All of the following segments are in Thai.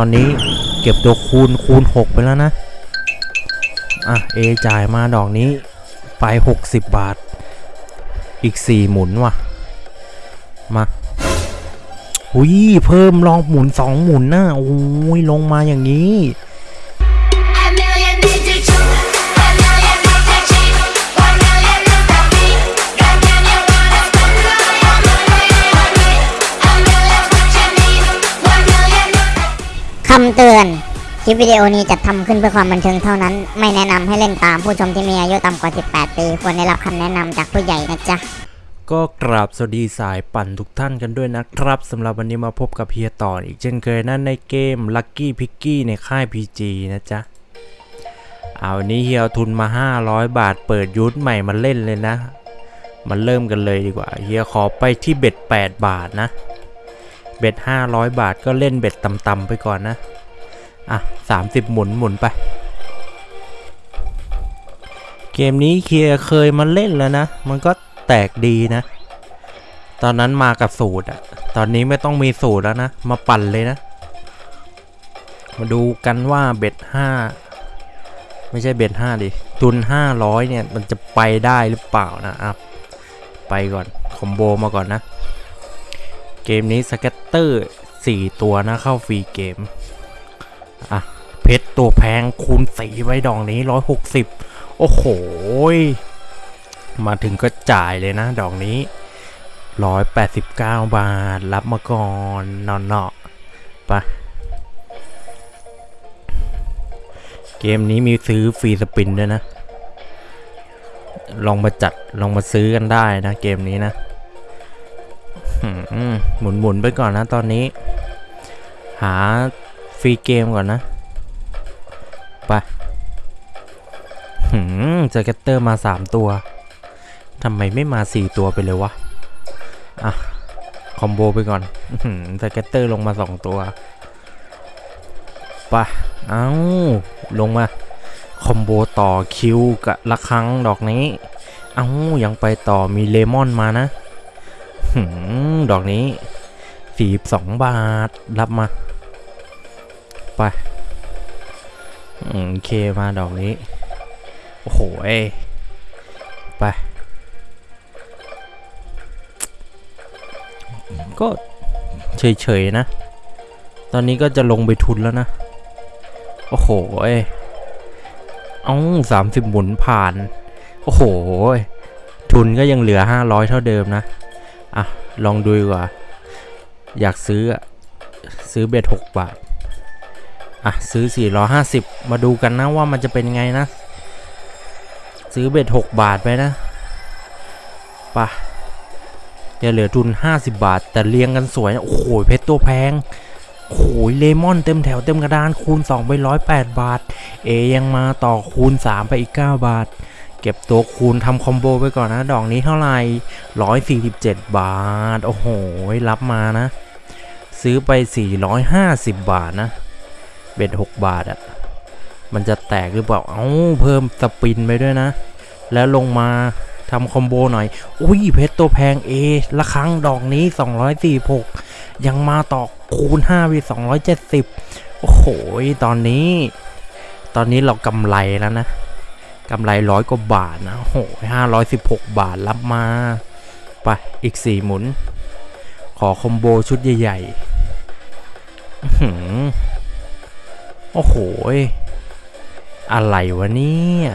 ตอนนี้เก็บตัวคูณคูณ 6 ไปแล้วนะ อะเอจ่ายมาดอกนี้ไป 60 บาท อีก 4 หมุนว่ะ มาอุ้ยเพิ่มลองหมุน 2 หมุนนะโอ้ยลงมาอย่างนี้ำเตือน คลิปวิดีโอนี้จัดทำขึ้นเพื่อความบันเทิงเท่านั้น ไม่แนะนำให้เล่นตามผู้ชมที่มีอายุต่ำกว่า 18 ปี ควรได้รับคำแนะนำจากผู้ใหญ่นะจ๊ะ ก็กราบสวัสดีสายปั่นทุกท่านกันด้วยนะครับสำหรับวันนี้มาพบกับเฮียต่ออีกเช่นเคยนะในเกม Lucky p i c k y ในค่าย PG นะจ๊ะ เอาวันนี้เฮียเอาทุนมา 500 บาทเปิดยูทธใหม่มาเล่นเลยนะ มาเริ่มกันเลยดีกว่า เฮียขอไปที่เบ็ด8บาทนะ เบ็ด500 บาทก็เล่นเบ็ดต่ำๆไปก่อนนะ อะ 30 หมุนหมุนไป เกมนี้เคียร์เคยมาเล่นแล้วนะ มันก็แตกดีนะ ตอนนั้นมากับสูตรอะตอนนี้ไม่ต้องมีสูตรแล้วนะ มาปั่นเลยนะ มาดูกันว่าเบ็ดห้าไม่ใช่เบ็ดห้าดิทุนห้าร้อยเนี่ย มันจะไปได้หรือเปล่านะอะไปก่อน combo มาก่อนนะ เกมนี้ scatter 4ตัวนะเข้า free game อะ เพชรตัวแพงคูณสี่ไปดอกนี้160โอ้โห มาถึงก็จ่ายเลยนะ ดอกนี้189บาท รับมาก่อนนอนเนาะไปะเกมนี้มีซื้อ free spin ด้วยนะ ลองมาจัด ลองมาซื้อกันได้นะ เกมนี้นะ หมุนหมุนๆไปก่อนนะตอนนี้ หา free game ก่อนนะ ไปหืม scatter มา 3 ตัวทำไมไม่มา 4 ตัวไปเลยวะ อะ combo ไปก่อนอื้อหือ scatter ลงมา 2 ตัวไปะเอ้า ลงมา คอมโบต่อคิวกับละครั้งดอกนี้ เอ้า ยังไปต่อมีเลมอนมานะ ดอกนี้42บาท รับมา ไปโอเคมาดอกนี้ โอ้โหเอไป ก็เฉยๆนะ ตอนนี้ก็จะลงไปทุนแล้วนะ โอ้โหเอเอ้าสามสิบหมุนผ่าน โอ้โห ทุนก็ยังเหลือ500เท่าเดิมนะ อะ ลองดูดีกว่า อยากซื้อซื้อเบ็ด6บาท อะ ซื้อ 450 มาดูกันนะว่ามันจะเป็นไงนะ ซื้อเบ็ด6บาทไปนะปะจะเหลือทุน 50 บาท แต่เรียงกันสวยนะโอ้โหเพชรตัวแพงโอ้โหเลมอนเต็มแถวเต็มกระดานคูณ 2 ไป 108 บาท เอยังมาต่อคูณ 3 ไปอีก 9 บาท เก็บตัวคูณทำคอมโบไปก่อนนะ ดอกนี้เท่าไหร่ 147 บาท โอ้โห รับมานะ ซื้อไป 450 บาทนะ เบ็ด 6 บาทอะมันจะแตกหรือเปล่า เอ้า เพิ่มสปินไปด้วยนะ แล้วลงมาทำคอมโบหน่อย อุ้ย เพชรตัวแพงเอละครั้งดอกนี้ 246 ยังมาต่อคูณ5วิ270 โอ้โห ตอนนี้ ตอนนี้เรากำไรแล้วนะ กำไรร้อยกว่าบาทนะโอ้โห516บหกบาทรับมา ไป อีก4หมุน ขอคอมโบชุดใหญ่ๆอื้อหือโอ้โห อะไรวะเนี่ย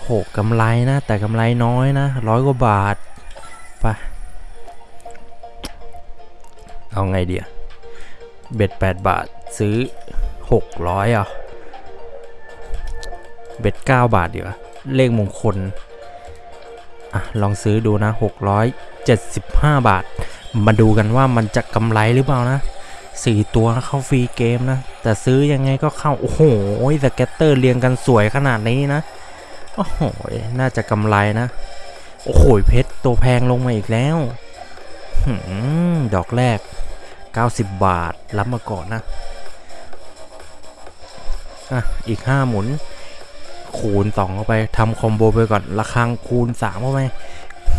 โหกำไรนะ แต่กำไรน้อยนะร้อยกว่าบาท ไป เอาไงเดียเบ็ด8บาทซื้อ600อะ เบ็ด9บาทดีกว่าเลขมงคลอะลองซื้อดูนะ 675 บาท มาดูกันว่ามันจะกำไรหรือเปล่านะสี่ตัวเข้าฟรีเกมนะ แต่ซื้อยังไงก็เข้า โอ้โหสเก็ตเตอร์เรียงกันสวยขนาดนี้นะ โอ้โห น่าจะกำไรนะ โอ้โห เพชรตัวแพงลงมาอีกแล้วดอกแรก 90 บาท รับมาก่อนนะ อะ อีก 5 หมุน คูณ2เข้าไปทำคอมโบไปก่อนระคังคูณ3เข้าไป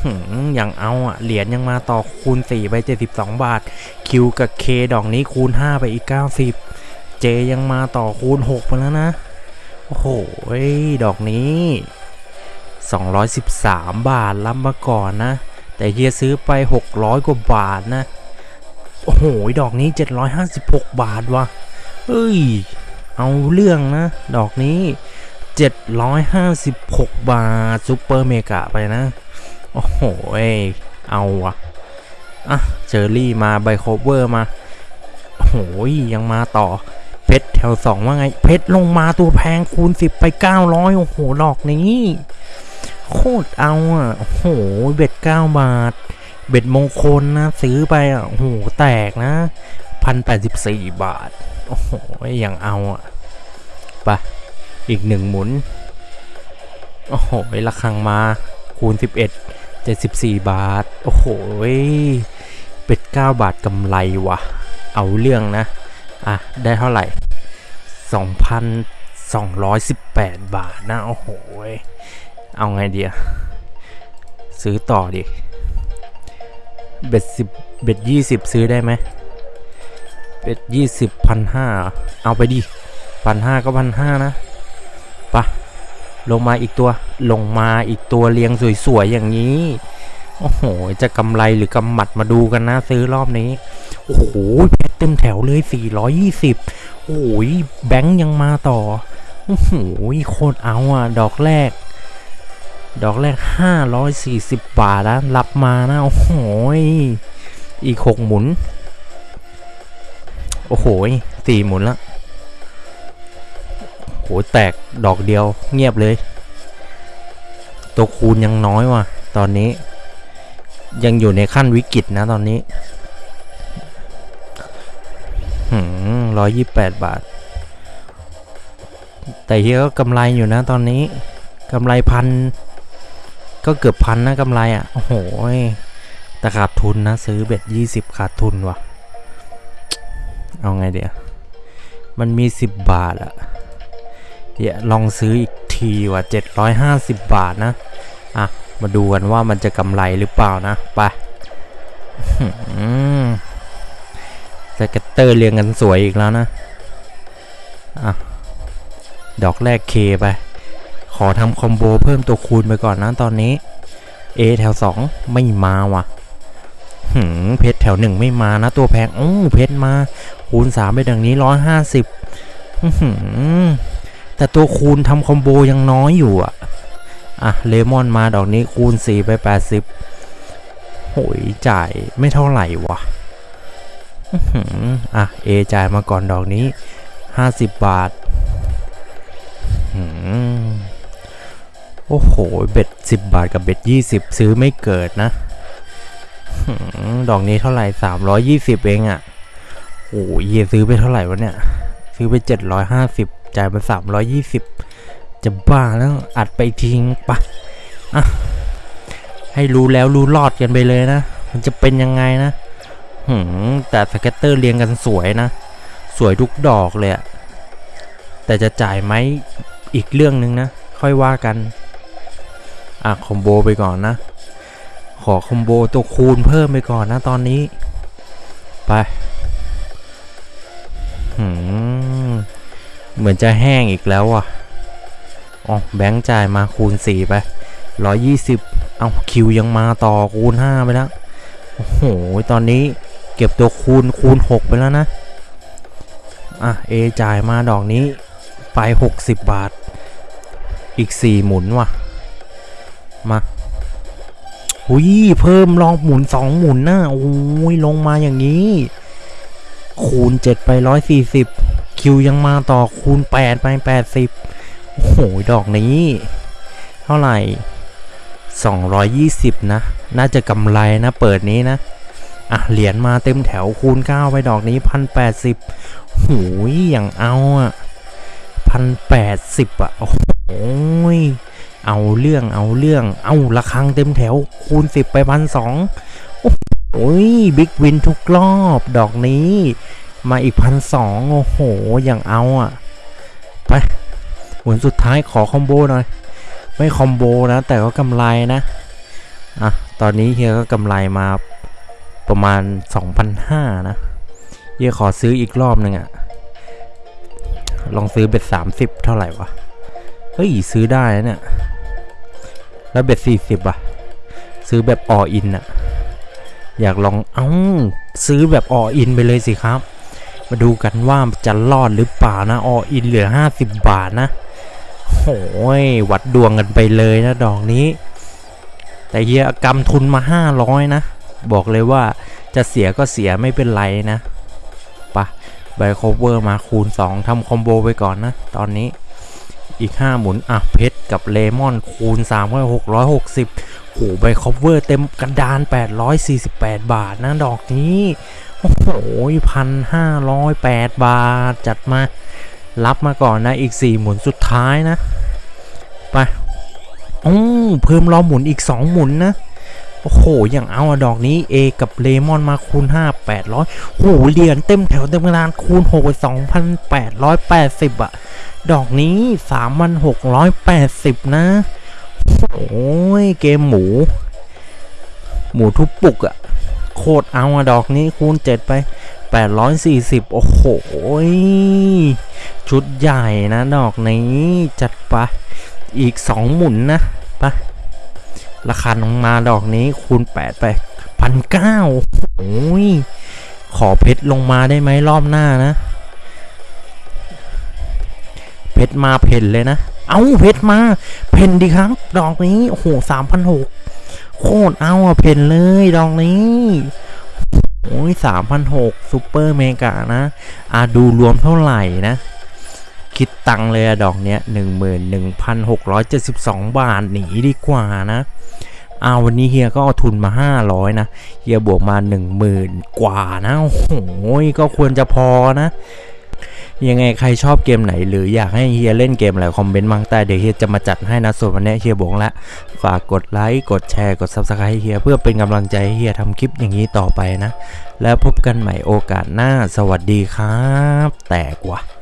หหือย่างเอาอะเหรียญยังมาต่อคูณ4ไป 72 บาท คิวกับเคดอกนี้คูณ 5 ไปอีก 90 เจยังมาต่อคูณ6ไปแล้วนะ โอ้โหดอกนี้ 213 บาทรับมาก่อนนะ แต่เฮียซื้อไป 600 กว่าบาทนะ โอ้โห ดอกนี้ 756 บาทว่ะเอ้ย เอาเรื่องนะ ดอกนี้ 756 บาทซูเปอร์เมกะไปนะ โอ้โหเอาว่ะอะเจอรี่มาไบโคเวอร์มาโอ้โหยังมาต่อเพชรแถวสองว่าไง เพชรลงมาตัวแพงคูณ 10 ไป 900 โอ้โหดอกนี้โคตรเอาอะ โอ้โห เบ็ด 9 บาท เบ็ดมงคลนะ ซื้อไปอะ โอ้โห แตกนะ 1,084 บาท โอ้โห ยังเอาอะ ไป อีกหนึ่งหมุน โอ้โหระคังมาคูณ 11 74 บาท โอ้โหเป็ด 9 บาทกำไรว่ะเอาเรื่องนะ อะ ได้เท่าไหร่ 2,218 บาทนะ โอ้โหเอาไงเดียซื้อต่อดิเบ็ดสิบเบ็ดยี่สิบซื้อได้ไหมเบ็ดยี่สิบพันห้าเอาไปดิพันห้าก็พันห้านะ ปะลงมาอีกตัวลงมาอีกตัวเรียงสวยๆอย่างนี้ โอ้โห จะกำไรหรือกำหมัดมาดูกันนะซื้อรอบนี้ โอ้โหแพ็เต็มแถวเลย 420 โอ้ยแบงค์ยังมาต่อ โอ้โหโคตรเอาอะ ดอกแรก ดอกแรก 540 บาทนะรับมานะ โอ้โหอีก 6 หมุน โอ้โหสี่หมุนละ หแตกดอกเดียวเงียบเลย ตัวคูณยังน้อยว่ะ ตอนนี้ ยังอยู่ในขั้นวิกฤตนะตอนนี้หืมร้อยยี่แปดบาท แต่เฮียก็กำไรอยู่นะตอนนี้กำไรพัน ก็เกือบพันนะกำไรอะ โอ้โหแต่ขาดทุนนะ ซื้อเบ็ดยี่สิบขาดทุนว่ะ เอาไงเดี๋ยว มันมี10บบาทอะ เดี๋ยวลองซื้ออีกทีว่ะ750 บาทนะ อะ มาดูกันว่ามันจะกำไรหรือเปล่านะ ไปscatter เรียงกันสวยอีกแล้วนะ อะ ดอกแรก K ไป ขอทำ combo เพิ่มตัวคูณไปก่อนนะตอนนี้ A แถว 2 ไม่มาว่ะหืมเพชรแถวหนึ่งไม่มานะตัวแพงโอ้เพชรมา คูณสามไปดอกนี้ร้อยห้าสิบ แต่ตัวคูณทำ combo ยังน้อยอยู่อะ อะ เลมอนมาดอกนี้คูณสี่ไปแปดสิบโหยจ่ายไม่เท่าไหร่วะอะเอจ่ายมาก่อนดอกนี้ห้าสิบบาทโอ้โห เบ็ดสิบบาทกับเบ็ดยี่สิบซื้อไม่เกิดนะดอกนี้เท่าไหร่สามร้อยยี่สิบเองอะ่ะโอ้ยเยซื้อไปเท่าไหร่วะเนี่ย ซื้อไปเจ่ายไปสามร้อยยี่สิบจะบ้าแล้วอัดไปทิ้งปะอะให้รู้แล้วรู้รอดกันไปเลยนะ มันจะเป็นยังไงนะหืมแต่ scatter เรียงกันสวยนะ สวยทุกดอกเลยอะแต่จะจ่ายไหมอีกเรื่องนึงนะ ค่อยว่ากัน อะ combo ไปก่อนนะ ขอ combo ตัวคูณเพิ่มไปก่อนนะตอนนี้ ไปหืม เหมือนจะแห้งอีกแล้วอะอ๋อแบงค์จ่ายมาคูณ 4 ไป 120 เอาคิวยังมาต่อคูณ 5 ไปแล้ว โอ้โห ตอนนี้เก็บตัวคูณคูณ 6 ไปแล้วนะ อะ เอจ่ายมาดอกนี้ไป 60 บาท อีก 4 หมุนว่ะ มาอุ้ยเพิ่มลองหมุนสองหมุนนะโอ้ยลงมาอย่างนี้ คูณ 7 ไป 140 คิวยังมาต่อคูณ 8 ไป 80 โอ้โห ดอกนี้ เท่าไหร่ 220 นะ น่าจะกำไรนะ เปิดนี้นะ อะ เหรียญมาเต็มแถวคูณ 9 ไปดอกนี้ 1,080โหยอย่างเอาอะ 1,080 อะ โอ้โหเอาเรื่องเอาเรื่อง เอาระคังเต็มแถวคูณ 10 ไปพันสองโอ้ย big win ทุกรอบดอกนี้ มาอีกพันสองโอ้โห อย่างเอาอะ ไปหมุนสุดท้ายขอ combo หน่อย ไม่ combo นะ แต่ก็กำไรนะ อะ ตอนนี้เฮียก็กำไรมาประมาณ 2,500 นะเฮียขอซื้ออีกรอบหนึ่งอะลองซื้อ bet 30 เท่าไหร่วะ เฮ้ย ซื้อได้นะเนี่ย แล้ว bet 40อะซื้อแบบ all in อะอยากลอง เอ้า ซื้อแบบ all in ไปเลยสิครับ มาดูกันว่าจะรอดหรือเปล่านะ all in เหลือ 50 บาทนะโอ้ยวัดดวงกันไปเลยนะดอกนี้ แต่เฮียกำทุนมา 500 นะ บอกเลยว่าจะเสียก็เสียไม่เป็นไรนะปะใบคอเวอร์มาคูณ 2ทำ combo ไปก่อนนะ ตอนนี้อีก 5 หมุน อะ เพชรกับเลมอนคูณ3ก็660โอ้ใบคอเวอร์เต็มกระดาน 848 บาทนะดอกนี้ โอ้โหพันห้าร้อยแปดบาท จัดมา รับมาก่อนนะ อีก4หมุนสุดท้ายนะ ไปโอ้เพิ่มรอหมุนอีก2หมุนนะ โอ้โห อย่างเอาดอกนี้ A กับเลมอนมาคูณ 5 800โอ้โหเหรียญเต็มแถวเต็มกระดานคูณ 6 2,880อะดอกนี้ 3,680 นะโอ้ยเกมหมู หมูทุบปุกอะ โคตรเอาอะดอกนี้คูณ 7 ไป 840 โอ้โห ชุดใหญ่นะดอกนี้จัดไปอีก 2 หมุนนะปะราคาลงมาดอกนี้คูณ 8 ไปพันเก้าโอ้ยขอเพชรลงมาได้ไหมรอบหน้านะ เพชรมาเพ่นเลยนะ เอาเพชรมา เพ่นดีครับ ดอกนี้ โอ้โหสามพันหก โคตรเอาอะเพนเลยดอกนี้ โอ้ยสามพันหก super mega นะอะดูรวมเท่าไหร่นะ คิดตังเลยอะดอกเนี้ยหนึ่งหมื่นหนึ่งพันหกร้อยเจ็ดสิบสองบาทหนีดีกว่านะอาวันนี้เฮียก็เอาทุนมาห้าร้อยนะ เฮียบวกมาหนึ่งหมื่นกว่านะ โอ้โห ก็ควรจะพอนะ ยังไงใครชอบเกมไหน หรืออยากให้เฮียเล่นเกมอะไร comment มาใต้เดี๋ยวเฮียจะมาจัดให้นะส่วนวันนี้เฮียบงละ ฝากกดไลค์กดแชร์กด subscribe ให้เฮียเพื่อเป็นกำลังใจให้เฮียทำคลิปอย่างนี้ต่อไปนะ แล้วพบกันใหม่โอกาสหน้าสวัสดีครับ แตกว่ะ